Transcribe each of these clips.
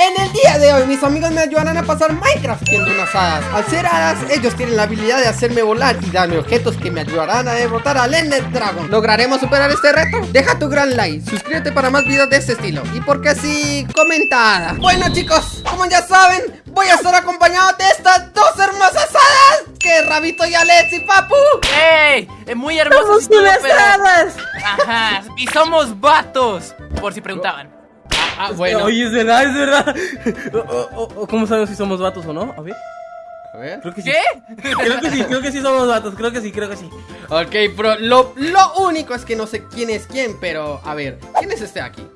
En el día de hoy mis amigos me ayudarán a pasar Minecraft siendo unas hadas. Al ser hadas ellos tienen la habilidad de hacerme volar y darme objetos que me ayudarán a derrotar al Ender Dragon. ¿Lograremos superar este reto? Deja tu gran like, suscríbete para más videos de este estilo. Y porque sí, comentada Bueno chicos, como ya saben, voy a estar acompañado de estas dos hermosas hadas. Que Rabito y Alex y Papu ¡Ey! Es muy hermoso ¡Somos unas hadas! Ajá, y somos vatos Por si preguntaban Ah, bueno Oye, es verdad, es verdad. O- o- o- ¿Cómo sabemos si somos vatos o no? A ver. A ver Creo que sí. ¿Qué? Creo que sí, creo que sí somos vatos. Creo que sí, creo que sí. Ok, bro, lo, lo único es que no sé quién es quién, pero a ver, ¿quién es este aquí?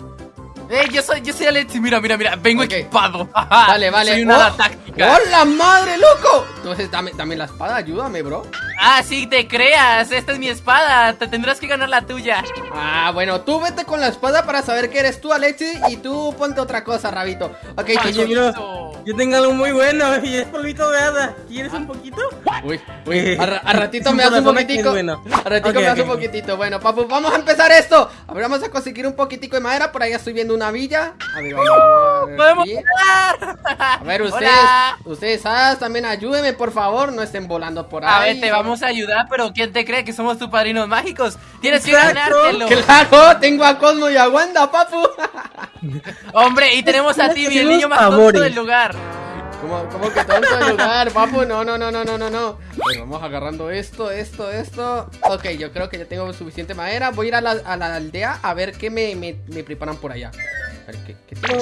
¡Ey! Yo soy, yo soy Alexi, mira, mira, mira Vengo equipado Vale, vale. Soy una Oh, táctica ¡Hola, madre, loco! Entonces, dame, dame la espada, ayúdame, bro. Ah, sí, te creas Esta es mi espada Te tendrás que ganar la tuya Ah, bueno, tú vete con la espada para saber que eres tú, Alexi, y tú ponte otra cosa, Rabito. Ok, Oye, mira. Yo tengo algo muy bueno y es polvito de hada. ¿Quieres un poquito? Uy, uy, a, ra- a ratito me das un poquitico. bueno. A ratito me das un poquitito. Bueno, papu, vamos a empezar esto. A ver, vamos a conseguir un poquitico de madera. Por ahí estoy viendo una villa. A ver, vamos, a ver ¡Podemos volar! A ver, ustedes, Hola. ustedes, hadas, también ayúdenme, por favor. No estén volando por A ahí. ver, te vamos a ayudar, pero ¿quién te cree que somos tus padrinos mágicos? Tienes que Exacto. ganártelo. Claro, tengo a Cosmo y a Wanda, papu. Hombre, y tenemos a Timmy, el niño más tonto Favores. del lugar. ¿Cómo, cómo que tonto de lugar, papu? No, no, no, no, no, no, no. Bueno, vamos agarrando esto, esto, esto. Ok, yo creo que ya tengo suficiente madera. Voy a ir a la, a la aldea a ver qué me, me, me preparan por allá.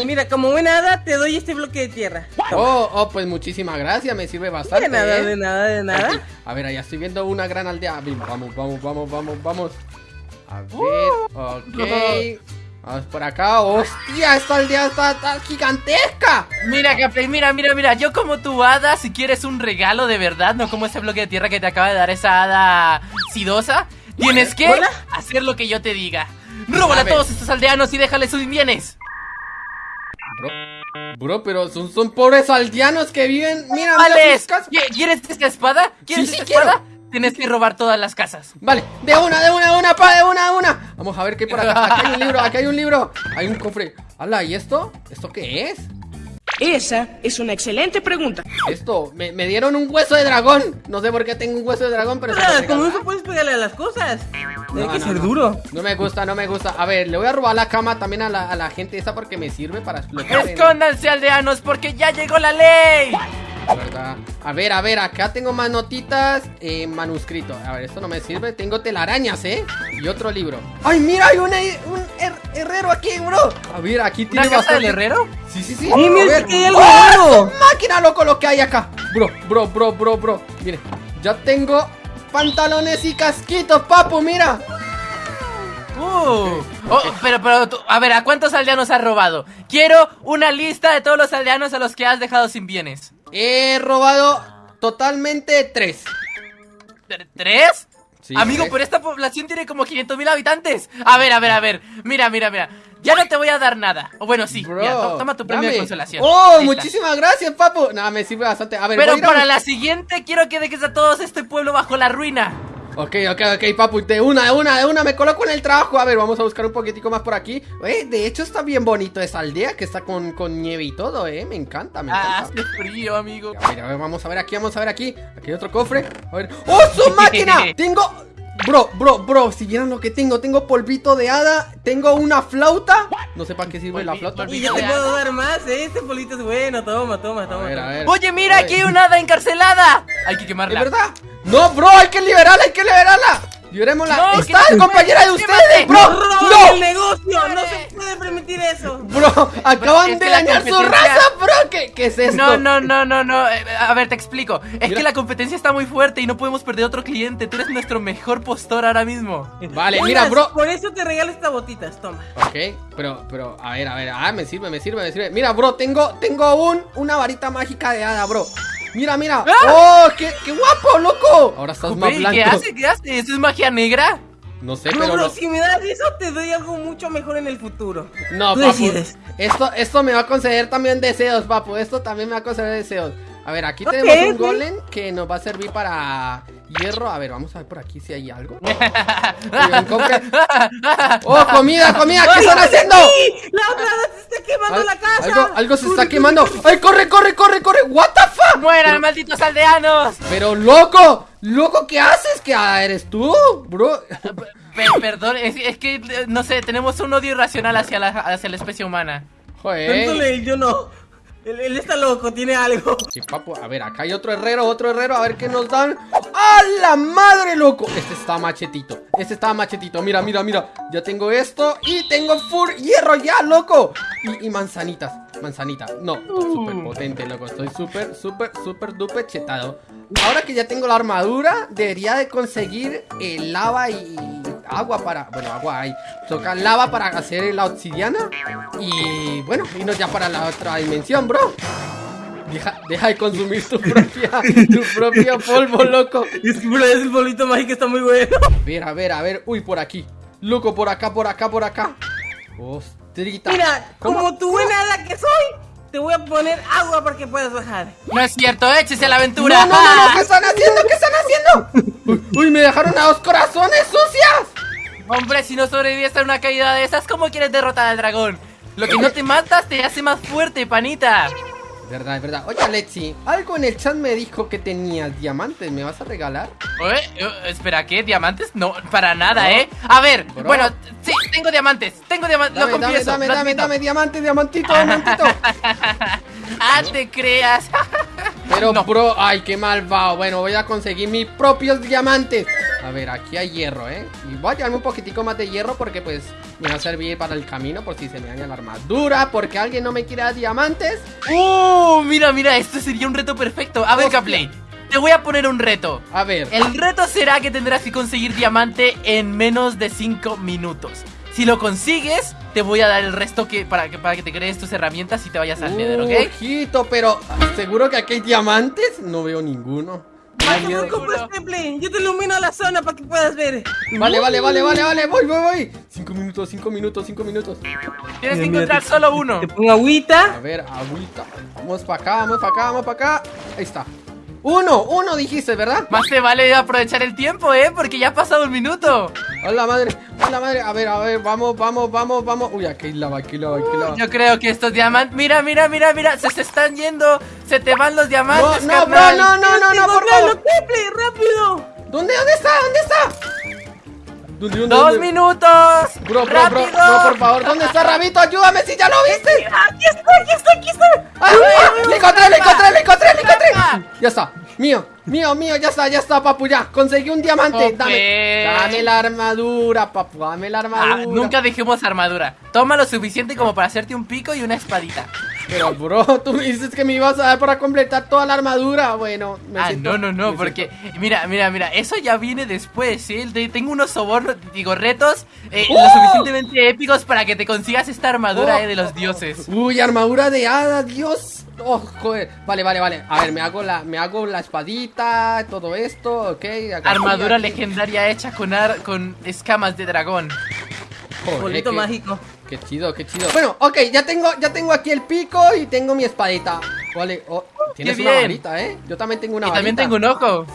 Mira, como buena hada, te doy este bloque de tierra. Oh, oh, pues muchísimas gracias, me sirve bastante. De nada, ¿eh? de nada, de nada. Aquí. A ver, allá estoy viendo una gran aldea. Vamos, vamos, vamos, vamos, vamos. A ver, ok. Vamos por acá. ¡Hostia! Esta aldea está, está gigantesca. Mira, Gameplay, mira, mira, mira. Yo como tu hada, si quieres un regalo de verdad, no como ese bloque de tierra que te acaba de dar esa hada sidosa, tienes que Hola. hacer lo que yo te diga. Róbala A todos estos aldeanos y déjales sus bienes. Bro, bro, pero son, son pobres aldeanos que viven. Mira, mira sus casas. ¿Qui- ¿Quieres esta espada? ¿Quieres Sí, sí, esta quiero. espada? Tienes que robar todas las casas. Vale, de una, de una, de una, pa, de una, de una. Vamos a ver qué hay por acá. Aquí hay un libro, aquí hay un libro. Hay un cofre. Hala, ¿y esto? ¿Esto qué es? Esa es una excelente pregunta. Esto, me, me dieron un hueso de dragón. No sé por qué tengo un hueso de dragón, pero se Ah, regalo. como eso puedes pegarle a las cosas. Tiene No, que no, ser no. duro. No me gusta, no me gusta. A ver, le voy a robar la cama también a la, a la gente esa porque me sirve para explotar. Escóndanse, aldeanos, porque ya llegó la ley. La verdad. A ver, a ver, acá tengo más notitas en manuscrito. A ver, esto no me sirve. Tengo telarañas, ¿eh? Y otro libro. ¡Ay, mira! Hay un, un her- herrero aquí, bro. A ver, aquí tiene ¿Una casa del bastante- herrero? Sí, sí, sí. Mira, que hay algo ¡Oh, es máquina, loco, lo que hay acá! Bro, bro, bro, bro, bro. Mire, ya tengo pantalones y casquitos, papu, mira. Uh. Oh, pero, pero, tú- a ver, ¿a cuántos aldeanos has robado? Quiero una lista de todos los aldeanos a los que has dejado sin bienes. He robado totalmente tres. ¿Tre- ¿Tres? Sí, Amigo, pero esta población tiene como 500 mil habitantes. A ver, a ver, a ver. Mira, mira, mira. Ya no te voy a dar nada. O bueno, sí. Bro, mira, to- toma tu premio dame. de consolación. Oh, Ahí está. muchísimas gracias, papu. Nada, me sirve bastante. A ver, Pero voy a ir a para la siguiente quiero que dejes a todos este pueblo bajo la ruina. Ok, ok, ok, papu, de una, de una, de una, me coloco en el trabajo. A ver, vamos a buscar un poquitico más por aquí. Eh, de hecho está bien bonito esa aldea que está con, con nieve y todo, eh. Me encanta, me Ah, encanta. hace frío, amigo. A ver, a ver, vamos a ver aquí, vamos a ver aquí. Aquí hay otro cofre. A ver. ¡Oh, su máquina! Tengo. Bro, bro, bro, si vieran lo que tengo, tengo polvito de hada, tengo una flauta. No sé para qué sirve la flauta. Y yo te puedo dar más, ¿eh? Este polito es bueno. Toma, toma, A toma. ver, a toma. ver. Oye, mira, aquí hay una hada encarcelada. Hay que ¿Es quemarla. verdad? No, bro, hay que liberarla, hay que liberarla. Liberémosla. No, Está que- compañera de ustedes, bro. ¡Roban ¡No! el negocio! ¡No se puede permitir eso! Bro, acaban es de dañar su raza, bro. ¿Qué, qué es esto? No, no, no, no, no. eh, A ver, te explico. Es Mira. que la competencia está muy fuerte y no podemos perder otro cliente. Tú eres nuestro mejor postor ahora mismo. Vale, mira, bro. Por eso te regalo estas botitas, toma. Ok, pero, pero, a ver, a ver, ah, me sirve, me sirve, me sirve. Mira, bro, tengo, tengo un, una varita mágica de hada, bro. Mira, mira. ¡Oh, qué, qué guapo, loco! Ahora estás más Oye, blanco. ¿Qué hace? ¿Qué hace? ¿Eso es magia negra? No sé, No, pero bro, no. si me das eso, te doy algo mucho mejor en el futuro. No, Tú papu. decides. Esto, esto me va a conceder también deseos, papu. Esto también me va a conceder deseos. A ver, aquí tenemos un golem que nos va a servir para hierro. A ver, vamos a ver por aquí si hay algo. Oigan, compre- ¡Oh, comida, comida! ¿Qué están haciendo? ¡Sí! ¡La otra vez se está quemando Al- la casa! Algo, algo se está quemando. ¡Ay, corre, corre, corre, corre! ¿What the fuck? ¡Mueran, malditos aldeanos! Pero loco, loco, ¿qué haces? ¿Qué ah, eres tú, bro? Pe- perdón, es, es que, eh, no sé, tenemos un odio irracional hacia la, hacia la especie humana. Joder. Yo no. Él, él está loco, tiene algo. Sí, papu, a ver, acá hay otro herrero, otro herrero, a ver qué nos dan. ¡A la madre, loco! Este está machetito, este está machetito, mira, mira, mira. Ya tengo esto y tengo full hierro ya, loco. Y, y manzanitas, manzanita. No, súper potente, loco. Estoy súper, súper, súper duper chetado. Ahora que ya tengo la armadura, debería de conseguir el lava y agua para... Bueno, agua hay. Toca lava para hacer la obsidiana. Y bueno, irnos ya para la otra dimensión, bro. Deja, deja de consumir tu propia, tu propio polvo, loco. Es que bro, es el bolito mágico, está muy bueno. A ver, a ver, a ver. Uy, por aquí. Loco, por acá, por acá, por acá. Ostrita. Mira, ¿Cómo? como tu buena hada que soy, te voy a poner agua para que puedas bajar. No es cierto, échese a la aventura. No, no, no, no, ¿qué están haciendo? ¿Qué están haciendo? Uy, uy, me dejaron a dos corazones sucias. Hombre, si no sobrevives a una caída de esas, ¿cómo quieres derrotar al dragón? Lo que no te matas te hace más fuerte, panita. Verdad, es verdad. Oye, Alexi, algo en el chat me dijo que tenías diamantes. ¿Me vas a regalar? Espera, ¿qué? ¿Diamantes? No, para nada, ¿eh? A ver, Bro. bueno, sí, tengo diamantes. Tengo diamantes, lo Dame, dame, confieso. dame, dame, admito. dame, diamante, diamantito, diamantito. Ah, te creas. Pero, No. bro, ay, qué malvado. Bueno, voy a conseguir mis propios diamantes. A ver, aquí hay hierro, ¿eh? Y voy a llevarme un poquitico más de hierro porque, pues, me va a servir para el camino por si se me daña la armadura, porque alguien no me quiere dar diamantes. Uh, mira, mira, esto sería un reto perfecto. A ver. Caplay, te voy a poner un reto. A ver. El reto será que tendrás que conseguir diamante en menos de 5 minutos. Si lo consigues, te voy a dar el resto que para, que para que te crees tus herramientas y te vayas al Nether, ¿ok? Ojito, pero ¿seguro que aquí hay diamantes? No veo ninguno. Preocupes, Pepe, yo te ilumino la zona para que puedas ver. Vale, vale, vale, vale, vale, voy, voy, voy. Cinco minutos, cinco minutos, cinco minutos. Tienes que encontrar solo uno. Te pongo agüita. A ver, agüita. Vamos para acá, vamos para acá, vamos para acá. Ahí está. Uno, uno dijiste, ¿verdad? Más te vale aprovechar el tiempo, ¿eh? Porque ya ha pasado un minuto. Hola madre, hola madre. A ver, a ver, vamos, vamos, vamos, vamos. Uy, aquí lava, aquí lava, aquí lava. Yo creo que estos diamantes... Mira, mira, mira, mira. Se, se están yendo. Se te van los No, diamantes, no, bro, carnal. no, no, no, no, por Encontrarlo, favor. Pepe, rápido. ¿Dónde, dónde está? ¿Dónde está? ¿Dónde, dónde, ¡Dos minutos! Bro, bro, bro, no, por favor, ¿dónde está Rabito? Ayúdame si ya lo viste. Aquí está, aquí está, aquí está. ¡Ah! ¡Le encontré, le encontré, le encontré, le encontré! Ya está, mío, mío, mío, ya está, ya está, papu, ya. Conseguí un diamante. Dame, dame la armadura, papu, dame la armadura. Ah, nunca dejemos armadura. Toma lo suficiente como para hacerte un pico y una espadita. Pero, bro, tú me dices que me ibas a dar para completar toda la armadura. Bueno, me Ah, siento- no, no, no, porque siento- mira, mira, mira, eso ya viene después, ¿sí? Te- Tengo unos sobornos, digo, retos eh, ¡Oh! lo suficientemente épicos para que te consigas esta armadura Oh, eh, de los dioses. Uy, armadura de hada, Dios. Oh, joder. Vale, vale, vale. A ver, me hago la, me hago la espadita, todo esto, ok. acá- Armadura aquí. legendaria hecha con, ar- con escamas de dragón. Joder, Bolito mágico. Qué chido, qué chido. Bueno, ok, ya tengo, ya tengo aquí el pico y tengo mi espadita. Vale, oh, tienes Qué una bien. varita, ¿eh? Yo también tengo una y también varita. tengo un ojo.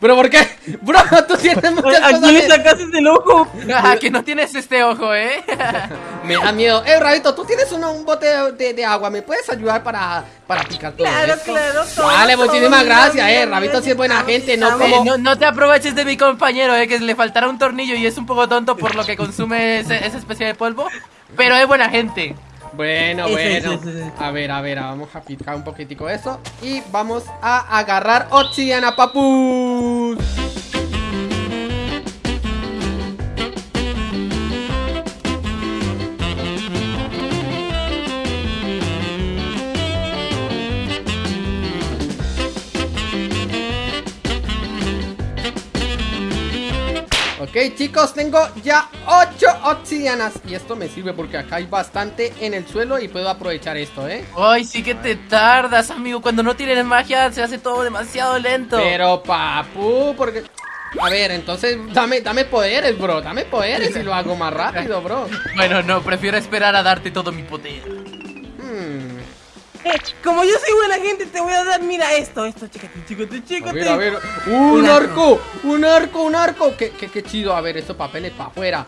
¿Pero por qué? Bro, tú tienes muchas ¿A cosas. quién le de- sacaste el ojo? Ah, que no tienes este ojo, ¿eh? Me da miedo. Eh, Rabito, tú tienes uno- un bote de, de- de agua. ¿Me puedes ayudar para, para picar todo Claro, esto? claro, todo, Vale, todo, muchísimas mira, gracias, mira, eh. mira, Rabito sí es buena gente, no como... No, no te aproveches de mi compañero, eh, que le faltará un tornillo y es un poco tonto por lo que consume ese- esa especie de polvo. Pero es buena gente. Bueno, Ese, bueno. ese, ese. A ver, a ver, vamos a picar un poquitico eso. Y vamos a agarrar obsidiana, papus. Ok chicos, tengo ya 8 obsidianas Y esto me sirve porque acá hay bastante en el suelo y puedo aprovechar esto, ¿eh? Ay, sí que te tardas, amigo. Cuando no tienes magia se hace todo demasiado lento. Pero papu, porque... A ver, entonces dame, dame poderes, bro Dame poderes y lo hago más rápido, bro Bueno, no, prefiero esperar a darte todo mi poder. Hmm. Eh, como yo soy buena gente, te voy a dar, mira esto, esto, chécate, chécate, A chécate. ver, a ver. ¡Un arco! ¡Un arco! ¡Un arco! ¡Qué, qué, qué chido! A ver, estos papeles para afuera.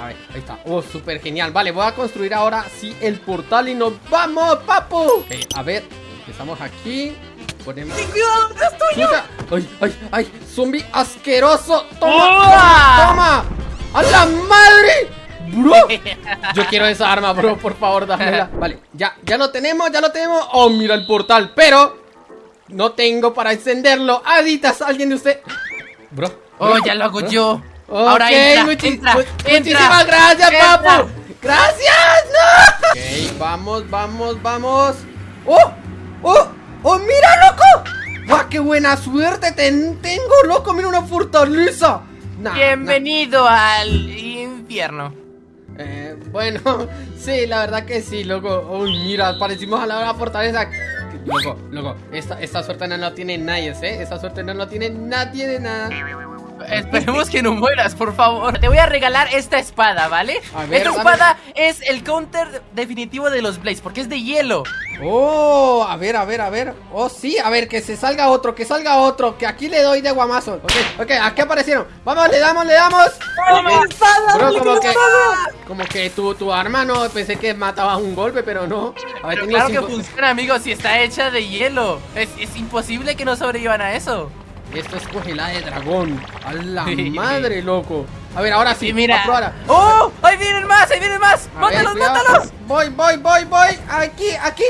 A ver, ahí está. ¡Oh, súper genial! Vale, voy a construir ahora sí el portal y nos vamos, papu. Ok, a ver, empezamos aquí. Ponemos. Ten cuidado, detrás tuyo. ¡Ay, ay, ay! ¡Zombie asqueroso! ¡Toma! ¡Uah! ¡Toma! ¡A la madre! ¡Bro! Yo quiero esa arma, bro, por favor, dámela Vale, ya, ya lo tenemos, ya lo tenemos Oh, mira el portal, pero No tengo para encenderlo Aditas, alguien de usted Bro Oh, bro, ya lo hago bro. yo. Ok, Ahora entra, muchi- entra, mu- entra. Muchísimas gracias, Entra. papu Gracias, no Ok, vamos, vamos, vamos ¡Oh! ¡Oh! ¡Oh, mira, loco! ¡Guau, qué buena suerte ten- tengo, loco! ¡Mira una fortaleza! Nah, nah. Bienvenido al infierno. Eh, bueno, sí, la verdad que sí, loco. Uy, mira, parecimos a la hora fortaleza. Loco, loco, esta, esta suerte no la tiene nadie, ¿eh? Esta suerte no la tiene nadie de nada. Esperemos que no mueras, por favor. Te voy a regalar esta espada, ¿vale? A ver, esta dame. espada es el counter definitivo de los Blaze, porque es de hielo. Oh, a ver, a ver, a ver. Oh, sí, a ver, que se salga otro, que salga otro. Que aquí le doy de guamazo. Ok, ok, aquí aparecieron. Vamos, le damos, le damos. ¡Toma, Ok. espada! Bro, como que como que tu, tu arma no, pensé que mataba un golpe, pero no. A ver, Pero claro que funciona, amigos, si está hecha de hielo. Es, es imposible que no sobrevivan a eso. Esto es congelada de dragón. A la madre, loco. A ver, ahora sí. Sí, mira. Ahora. ¡Oh! ¡Ahí vienen más! ¡Ahí vienen más! A ¡Mátalos, mátalos! Voy, voy, voy, voy. Aquí, aquí.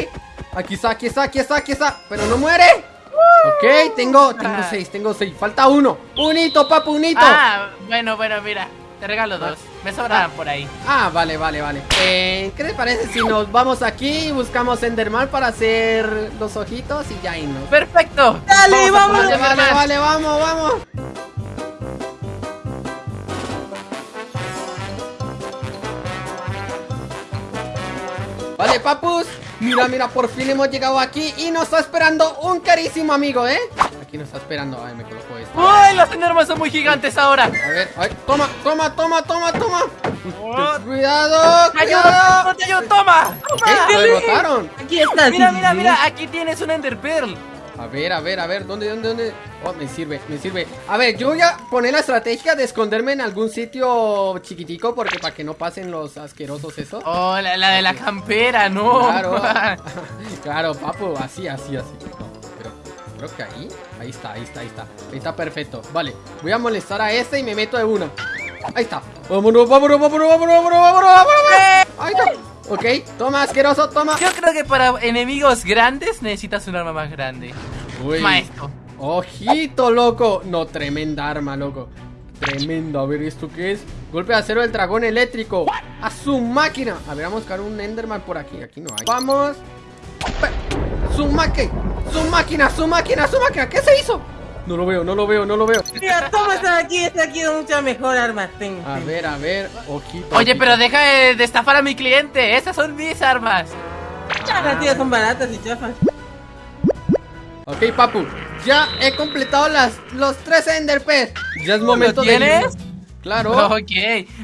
Aquí está, aquí está, aquí está, aquí está. Pero no muere. Ok, tengo, tengo Ah. seis, tengo seis. Falta uno. Unito, papu, unito. Ah, bueno, bueno, mira. Te regalo dos. Me sobrarán por ahí. Ah, vale, vale, vale. Eh, ¿Qué les parece si nos vamos aquí y buscamos Enderman para hacer los ojitos y ya irnos? ¡Perfecto! Dale, vamos. ponerle Vale, vale, vamos, vamos. Vale, papus. Mira, mira, por fin hemos llegado aquí y nos está esperando un carísimo amigo, ¿eh? Aquí nos está esperando. Ay, me coloco esto. ¡Uy! Los enormes son muy gigantes ahora. A ver, ay, toma, toma, toma, toma, toma. Oh, Cuidado, ¡Te ayudo! cuidado. ¡Te ayudo! ¡Toma! ¿Qué? ¡Toma! ¿Lo derrotaron? Aquí está. Mira, mira, mira, aquí tienes un Ender Pearl. A ver, a ver, a ver, ¿dónde, dónde, dónde? Oh, me sirve, me sirve. A ver, yo voy a poner la estrategia de esconderme en algún sitio chiquitico porque para que no pasen los asquerosos esos. Oh, la, la de la campera, no. Claro, claro, papu, así, así, así. Creo que ahí, ahí está, ahí está, ahí está. Ahí está perfecto. Vale, voy a molestar a este y me meto de una. Ahí está. Vámonos, vámonos, vámonos, vámonos, vámonos, vámonos, vámonos. Ahí está. Ok, toma, asqueroso, toma. Yo creo que para enemigos grandes necesitas un arma más grande. Uy. Maestro. Ojito, loco. No, tremenda arma, loco. Tremendo. A ver, ¿esto qué es? Golpe de acero del dragón eléctrico. A su máquina. A ver, vamos a buscar un Enderman por aquí. Aquí no hay. Vamos. Pe- Su máquina. Su máquina, su máquina. ¿Qué se hizo? No lo veo, no lo veo, no lo veo. Mira, toma esta de aquí, esta de aquí es mucha mejor arma. Ten, A ten. ver, a ver. Ojito. Oye, ojito. pero deja de, de estafar a mi cliente. Esas son mis armas. Las tías son baratas y chafas. Ok, papu. Ya he completado las, los tres Enderpes. Ya es momento de. tienes? Claro. Ok.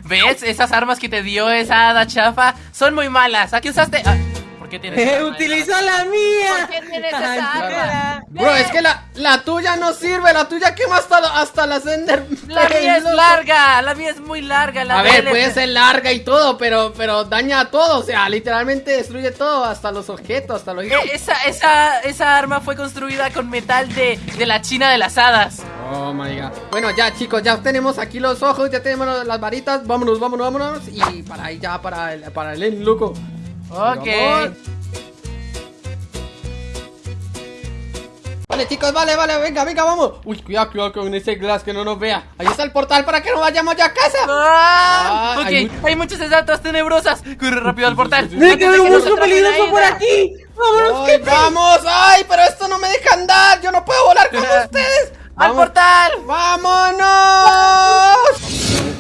¿Ves? Esas armas que te dio esa hada chafa son muy malas. ¿A qué usaste? Ah, ¿Por qué tienes esa arma? Utilizó la mía. ¿Por qué tienes esa arma? Bro, es que la, la tuya no sirve, la tuya quema hasta, hasta las Ender. La mía es larga, la mía es muy larga. La A ver, puede ser larga y todo, pero, pero daña a todo, o sea, literalmente destruye todo, hasta los objetos, hasta los... Eh, Esa, esa, esa arma fue construida con metal de, de la China de las hadas. Oh my god. Bueno, ya chicos, ya tenemos aquí los ojos, ya tenemos las varitas, vámonos, vámonos, vámonos. Y para ahí ya, para el, para el end, loco. Ok. Vale, chicos, vale, vale, venga, venga, vamos. Uy, cuidado, cuidado con ese glass que no nos vea. Ahí está el portal para que no vayamos ya a casa. Ah, Ah, ok, hay hay, mu- muchas estatuas tenebrosas. Corre rápido al portal. Mira que veo un monstruo peligroso por aquí. Vámonos, ¡Ay, vamos! ¡Ay, pero esto no me deja andar! ¡Yo no puedo volar con ustedes! ¡Al ¡Vamos! portal! ¡Vámonos!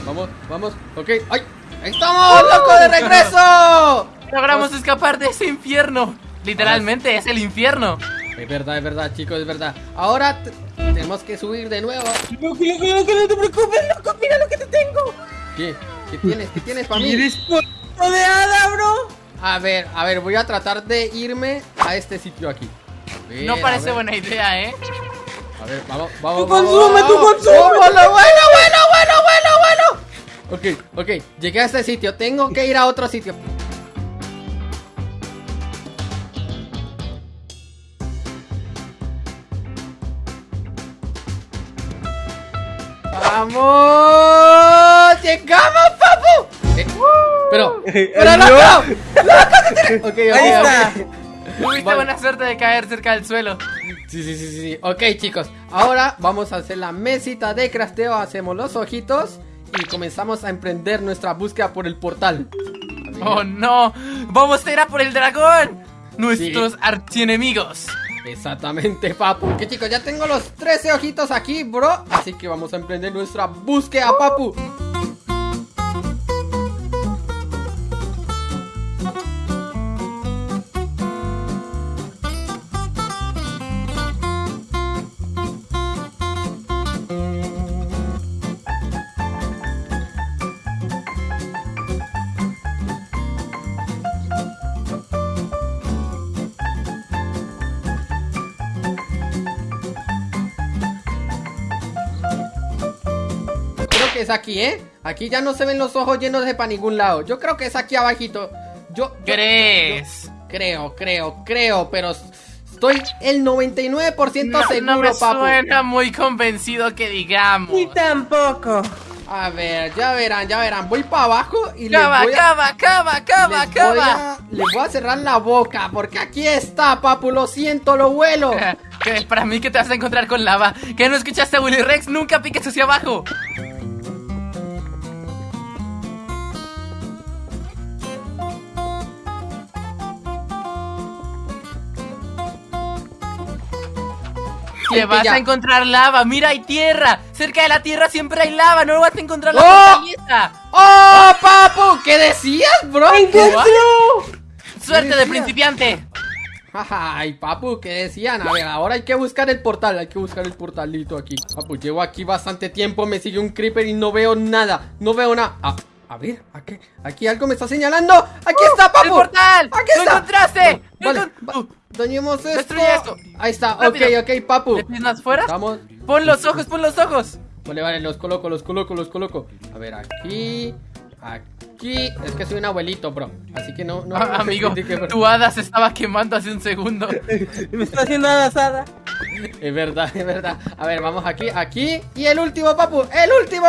Vamos, vamos, ok. ¡Ay! ¡Ahí estamos, loco, de regreso! Logramos escapar de ese infierno. Literalmente es el infierno. Es verdad, es verdad, chicos, es verdad. Ahora tenemos que subir de nuevo. Loco, loco, loco, no te preocupes, loco. Mira lo que te tengo. ¿Qué? ¿Qué tienes? ¿Qué tienes para mí? Eres polvo de hada, bro. A ver, a ver, voy a tratar de irme a este sitio aquí. Ver, No parece buena idea, ¿eh? A ver, vamos, vamos. Tú consume, tú consume. Bueno, bueno, bueno, bueno, bueno, bueno. Ok, ok, llegué a este sitio. Tengo que ir a otro sitio. ¡Vamos! ¡Llegamos, papu! Eh, pero, pero no, no. Ok, ok, Ahí está. Tuviste Vale. buena suerte de caer cerca del suelo. Sí, sí, sí, sí, sí. Ok, chicos. Ahora vamos a hacer la mesita de crafteo. Hacemos los ojitos. Y comenzamos a emprender nuestra búsqueda por el portal. ¡Oh, no! ¡Vamos a ir a por el dragón! Nuestros archienemigos. Exactamente, papu. Ok, chicos, ya tengo los 13 ojitos aquí, bro. Así que vamos a emprender nuestra búsqueda, papu. Que es aquí, ¿eh? Aquí ya no se ven los ojos llenos de para ningún lado. Yo creo que es aquí abajito. Yo, yo- ¿Crees? yo creo, creo, creo, pero estoy el 99% No, seguro, no me papu. suena muy convencido que digamos. Ni tampoco. A ver, ya verán, ya verán. Voy para abajo y les Cava, voy a... cava, cava, cava, les voy cava. a- les voy a cerrar la boca porque aquí está, papu. Lo siento, lo vuelo. Que para mí que te vas a encontrar con lava. Que no escuchaste a Willy Rex, nunca piques hacia abajo. Que vas ya. a encontrar lava, mira hay tierra. Cerca de la tierra siempre hay lava, no vas a encontrar la ¡Oh! fortaleza. ¡Oh, papu! ¿Qué decías, bro? Suerte de principiante. Ay, papu, ¿qué decían? A ver, ahora hay que buscar el portal, hay que buscar el portalito aquí. Papu, llevo aquí bastante tiempo, me sigue un creeper y no veo nada, no veo nada. Ah, a ver, aquí, aquí algo me está señalando. ¡Aquí está, papu! ¡El portal! ¡Aquí ¡Lo está! encontraste! ¡Lo Vale, va- dañemos esto. Destruye esto. Ahí está, Rápido. ok, ok, papu. ¿Le pisas fuera? Vamos. Pon los ojos, pon los ojos. Vale, vale, los coloco, los coloco, los coloco. A ver, aquí, aquí. Es que soy un abuelito, bro. Así que no, no. Ah, amigo, tu hada se estaba quemando hace un segundo. Me está haciendo asada. Es verdad, es verdad. A ver, vamos aquí, aquí. Y el último, papu, el último.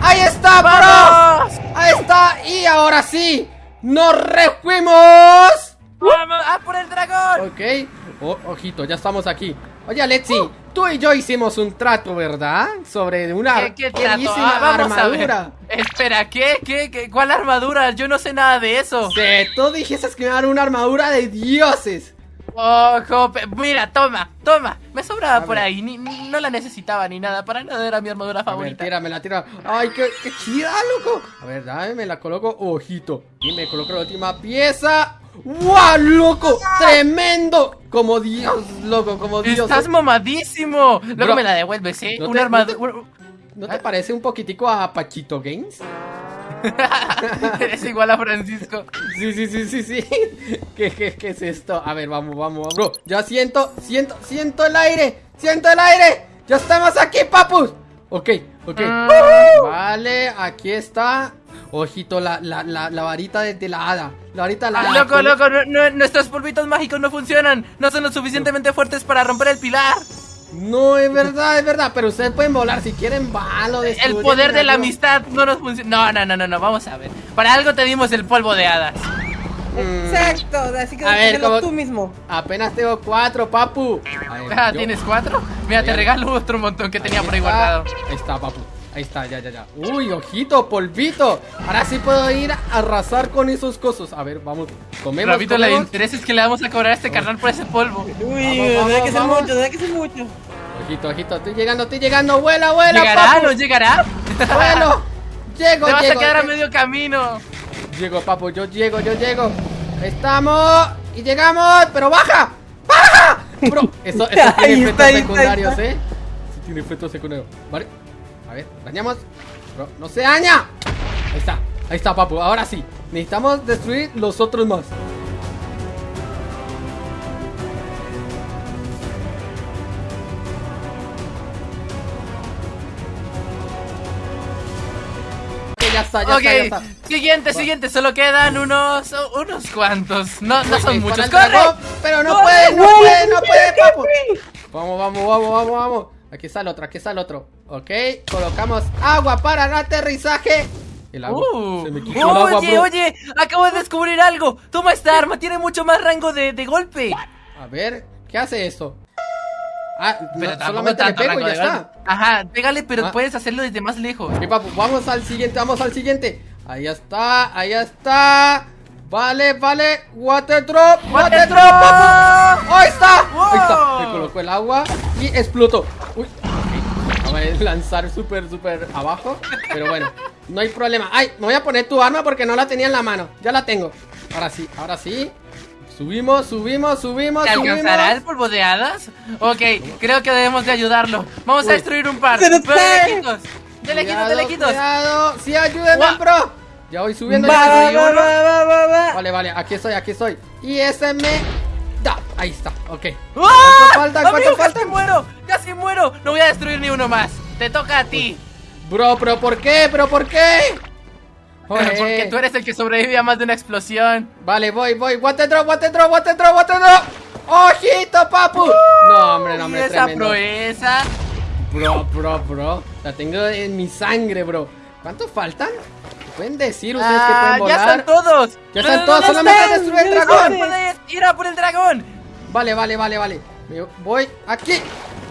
Ahí está, bro. ¡Vamos! Ahí está. Y ahora sí, nos refuimos. ¡Vamos! ¡Ah, por el dragón! Ok. Oh, ojito, ya estamos aquí. Oye, Alexi, tú y yo hicimos un trato, ¿verdad? Sobre una ¿Qué, qué trato? bellísima Ah, armadura. Espera, ¿qué? ¿Qué? ¿Qué? ¿Cuál armadura? Yo no sé nada de eso. Sí, tú dijiste que me dar una armadura de dioses. Ojo, mira, toma, toma. Me sobraba A por ver. ahí, ni- ni- no la necesitaba ni nada. Para nada era mi armadura A ver, favorita. tíramela, tira. Ay, qué, qué chida, loco. A ver, dame, me la coloco. Ojito. Y me coloco la última pieza. ¡Wow, loco! ¡Tremendo! Como Dios, loco, como Dios. Estás mamadísimo. Luego Bro, me la devuelves, ¿eh? no Una te- armadura. ¿No te parece un poquitico a Pachito Games? Eres igual a Francisco. Sí, sí, sí, sí, sí. ¿Qué, qué, qué es esto? A ver, vamos, vamos, bro. Ya siento, siento, siento el aire. Siento el aire. Ya estamos aquí, papus. Ok, ok. Mm. Vale, aquí está. Ojito, la, la, la, la varita de, de la hada. La varita de la Ah, hada. loco, loco, no- no- nuestros polvitos mágicos no funcionan. No son lo suficientemente fuertes para romper el pilar. No, es verdad, es verdad. Pero ustedes pueden volar si quieren, valo. El poder de la amistad no nos funciona. No, no, no, no, no, vamos a ver. Para algo te dimos el polvo de hadas. Exacto, así que A ver, déjalo ¿cómo- tú mismo. Apenas tengo cuatro, papu. Ver, Ah, yo- ¿Tienes cuatro? Mira, te regalo otro montón que tenía por ahí guardado. Ahí está, papu. Ahí está, ya, ya, ya. Uy, ojito, polvito. Ahora sí puedo ir a arrasar con esos cosos. A ver, vamos. Comemos, Rabito, comemos. interesa es que le vamos a cobrar a este carnal por ese polvo. Uy, Vamos, debe que ser vamos, mucho, debe que ser mucho. Ojito, ojito, estoy llegando, estoy llegando. Vuela, vuela, ¿Llegará? papu. ¿No llegará? Vuelo. Llego, Te vas a llego. quedar a medio camino. Llego, papu, yo llego, yo llego. Estamos y llegamos, pero baja. ¡Baja! Bro, eso, eso tiene efectos secundarios. ¿eh? Sí tiene efectos secundarios. Vale. A ver, dañamos. No se daña. Ahí está, ahí está, papu. Ahora sí. Necesitamos destruir los otros más. ya está, ya, okay. está, ya está. Siguiente, siguiente, solo quedan unos unos cuantos. No, no son muchos. ¡Corre! Pero no puede, no puede, no puede, papu. Vamos, vamos, vamos, vamos, vamos. Aquí está el otro, aquí está el otro. Ok, colocamos agua para el aterrizaje. El agua. Uh, Se me quitó el agua, oye, bro. oye, acabo de descubrir algo. Toma esta arma, tiene mucho más rango de, de golpe. A ver, ¿qué hace esto? Ah, no, Pero tampoco solamente le pego y ya está. Ajá, pégale, pero Ah. puedes hacerlo desde más lejos. Ok, papu, vamos al siguiente, vamos al siguiente. Ahí está, ahí está. Vale, vale. Water drop, water, drop, papu. Ahí está. Ahí está. Wow. Me colocó el agua y explotó. Uy. A lanzar súper, súper abajo. Pero bueno, no hay problema. Ay, me voy a poner tu arma porque no la tenía en la mano. Ya la tengo. Ahora sí, ahora sí. Subimos, subimos, subimos, ¿Te alcanzará el subimos. polvo de hadas? Ok, creo que debemos de ayudarlo. Vamos Uy. a destruir un par. ¡Pero Pero qué! de lejitos. De lejitos, de Cuidado, lejitos. Cuidado. Sí, ayúdenme, Guau. bro. Ya voy subiendo. Va, ya va, subí va, uno. va, va, va, va. Vale, vale, aquí estoy, aquí estoy. Y ese me Ahí está, ok. ¡Ah! falta? Amigo, ¿Cuánto falta? Casi muero, casi muero. No voy a destruir ni uno más. Te toca a ti. Bro, pero ¿por qué? ¿Pero por qué? Oye. Porque tú eres el que sobrevive a más de una explosión. Vale, voy, voy. Water drop, water drop, water drop, water drop. ¡Ojito, papu! No, hombre, no, y hombre, esa tremendo. proeza. Bro, bro, bro. La tengo en mi sangre, bro. ¿Cuántos faltan? ¿Pueden decir ustedes que Ah, pueden ya volar? están todos. Ya No, están no, todos, no, solamente están, destruye el ya dragón. no ir a por el dragón. Vale, vale, vale, vale. Me voy aquí.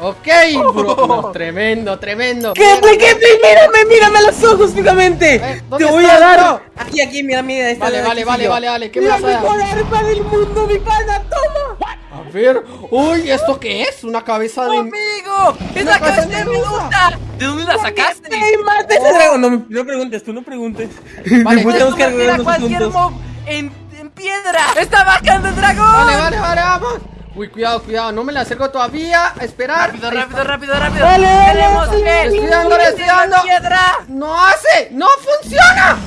Ok, bro. No, tremendo, tremendo. ¿Qué, güey? Mírame, mírame a los ojos fijamente. Eh, Te ¿dónde voy estás, a dar. bro? Aquí, aquí, mira, mira. esta Vale, vale, vale, vale, vale. ¿Qué me La vas a dar? mejor arma del mundo, mi pana, toma. A ver. Uy, ¿esto qué es? Una cabeza de. ¡Amigo! ¡Es la cabeza cabeza de medusa! ¿De dónde la sacaste? No, preguntes, tú no preguntes. Vale, convertir a los cualquier mob en, en piedra! ¡Está bajando el dragón! Vale, vale, vale, vamos. Uy, cuidado, cuidado. No me la acerco todavía. A esperar. Rápido, rápido, rápido, rápido. Dale, Tenemos estoy la dando. piedra. ¡No hace! ¡No funciona!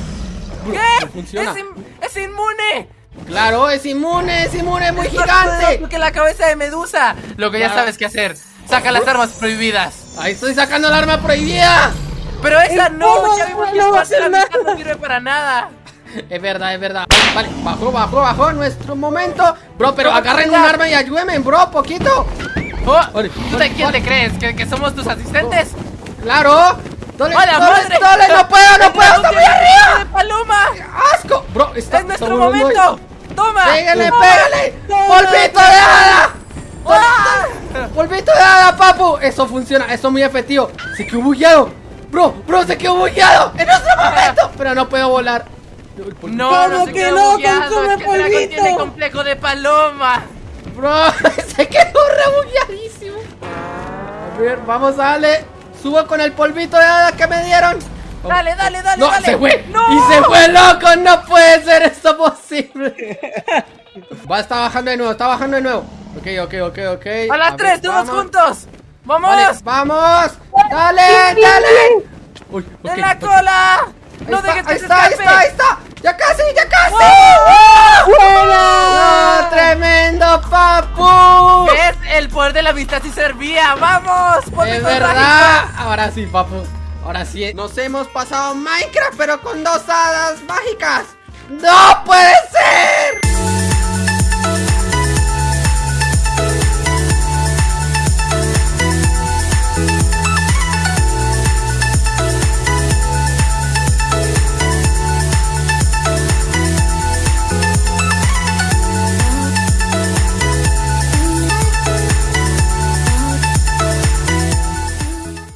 ¿Qué? no funciona. Es, in- es inmune. Claro, es inmune, es inmune, muy Es más poderoso gigante. que la cabeza de medusa. Lo que ya sabes qué hacer. Saca las armas prohibidas. Ahí estoy sacando el arma prohibida. Pero esa El no, ya vimos que no va a parte de la hacer mitad nada. no sirve para nada. Es verdad, es verdad. Vale, bajó, bajó, bajó nuestro momento. Bro, pero agarren un arma y ayúdenme, bro, poquito. Oh, Vale, ¿Tú vale, de quién vale. te crees? ¿Que, que somos tus asistentes? Claro. Dale, ¡A la dale, madre! dale, no puedo, no puedo, está muy arriba. ¡De paloma! ¡Asco! Bro, está ¡Es nuestro está muy- muy- momento! ¡Toma! ¡Pégale, ¡Toma! pégale! ¡Polvito de hada! ¡Polvito de hada, papu! Eso funciona, eso es muy efectivo. Se quedó bugueado. Bro, bro, se quedó bugueado. En nuestro momento. Pero no puedo volar. No, no ¿Cómo se que quedó no? bugueado, Consume es que el dragón polvito. tiene complejo de paloma. Bro, se quedó rebugueadísimo. A ver, vamos, dale. Subo con el polvito de hada que me dieron. Dale, dale, dale, No, dale. se fue. ¡No! Y se fue loco. No puede ser esto posible. Va, está bajando de nuevo, está bajando de nuevo. Ok, ok, ok, ok. A las ver, tres, todos vamos. juntos. ¡Vamos! Vale, vamos. Dale, dale. Uy, ok, ¡En la cola! Ahí ¡No está, dejes que ahí se está, ahí está, ahí está. Ya casi, ya casi. ¡Buena! ¡No, tremendo, papu! ¿Ves? El poder de la amistad sí servía. ¡Vamos! Es verdad. Ahora sí, papu. Ahora sí. Nos hemos pasado Minecraft, pero con dos hadas mágicas. ¡No puede ser!